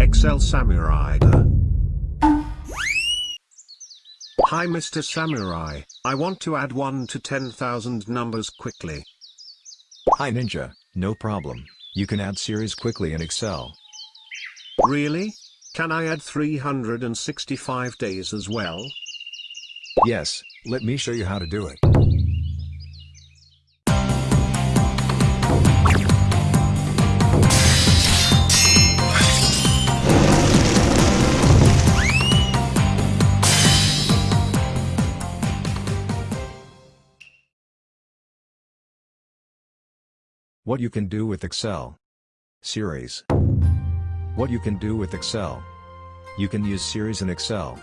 Excel Samurai. Hi Mr. Samurai, I want to add 1 to 10,000 numbers quickly. Hi Ninja, no problem, you can add series quickly in Excel. Really? Can I add 365 days as well? Yes, let me show you how to do it. What you can do with Excel. Series. What you can do with Excel. You can use series in Excel.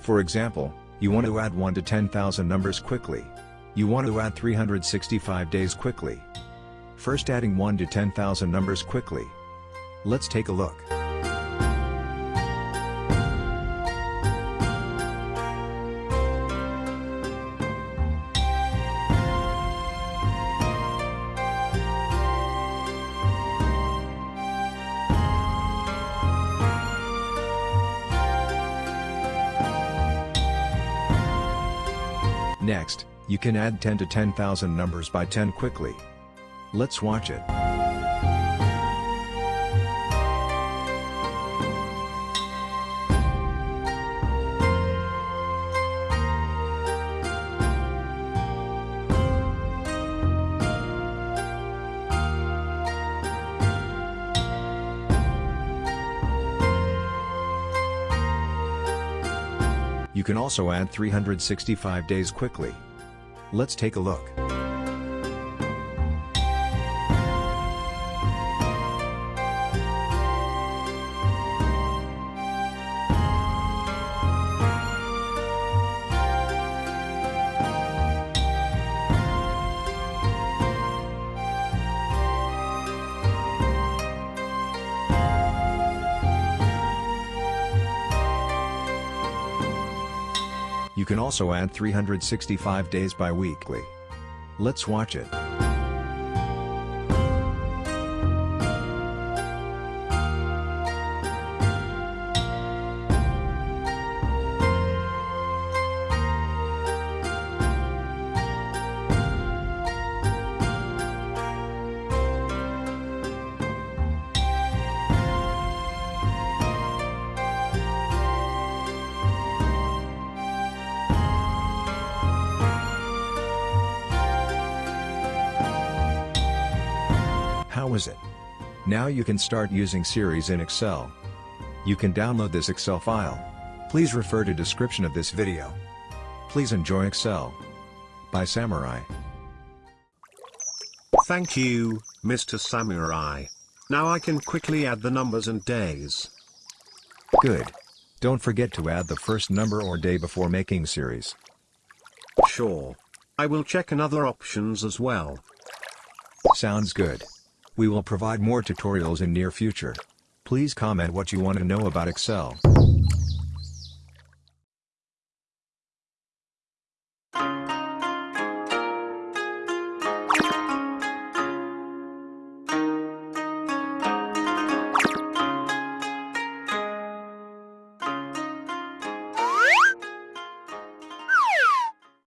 For example, you want to add 1 to 10,000 numbers quickly. You want to add 365 days quickly. First adding 1 to 10,000 numbers quickly. Let's take a look. Next, you can add 10 to 10,000 numbers by 10 quickly. Let's watch it. You can also add 365 days quickly. Let's take a look. You can also add 365 days bi-weekly. Let's watch it. How is it? Now you can start using series in Excel. You can download this Excel file. Please refer to description of this video. Please enjoy Excel. By Samurai. Thank you, Mr. Samurai. Now I can quickly add the numbers and days. Good. Don't forget to add the first number or day before making series. Sure. I will check another options as well. Sounds good. We will provide more tutorials in near future. Please comment what you want to know about Excel.